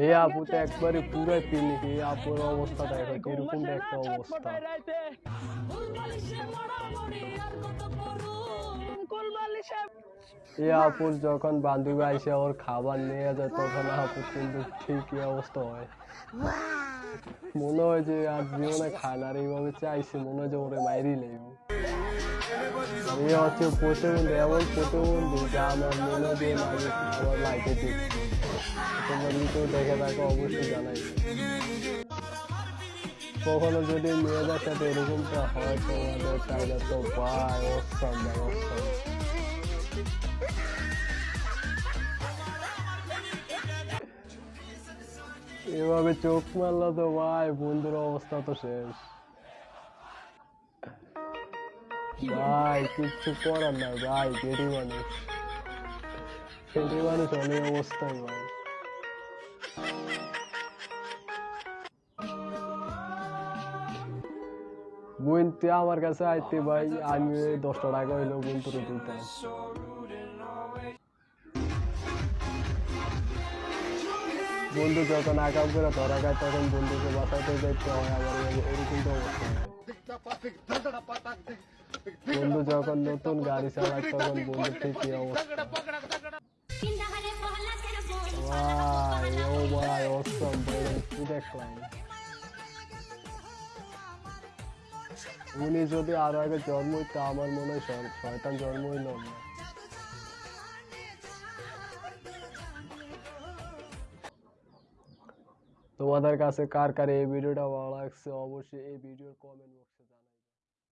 এই আপু তো একবারে পুরো পিনিক আপুর অবস্থা দেখো একটা অবস্থা। এই আপুর যখন বান্ধবী আইসে ওর খাবার নিয়ে যায় তখন আপু কিন্তু ঠিকই অবস্থা হয়। মনে হয় যে আর জীবনে খায় না আর এইভাবে চাইছে মনে হয় যে ওরে মাইরি লেগে এই হচ্ছে প্রতিবন্ধী এমন প্রতিবন্ধী যা আমার মনে দিয়ে লাগে আমার লাইফে দেখছি তোমরা কেউ দেখে থাকো অবশ্যই জানাই কখনো যদি মেয়েদের সাথে এরকমটা হয় তোমাদের তাহলে তো ভাই অসম ভাই অসম এভাবে চোখ মারলো তো ভাই বন্ধুর অবস্থা তো শেষ ভাই কিচ্ছু করার নাই, ভাই গেটি মানুষ। গেটি মানুষ অনেক অবস্থায়, ভাই। বোন আমার কাছে আইতে, ভাই, আমি দশটা টাকা হইল বোন তোর দিতাম বন্ধু, যখন আকাম করে ধরা খায়, তখন বন্ধুকে বাঁচাতে যাইতে হয়, আবার এরকম তো অবস্থা। বন্ধু যখন নতুন গাড়ি চালায় তখন বন্ধু ঠিকই অবস্থা ভাই ও ভাই অসম ভাই কি দেখলাম উনি যদি আরও আগে জন্ম হইতো আমার মনে হয় শয়- শয়তান জন্ম হইল না তোমাদের কাছে কার কার এই ভিডিওটা ভালো লাগছে অবশ্যই এই ভিডিওর কমেন্ট বক্সে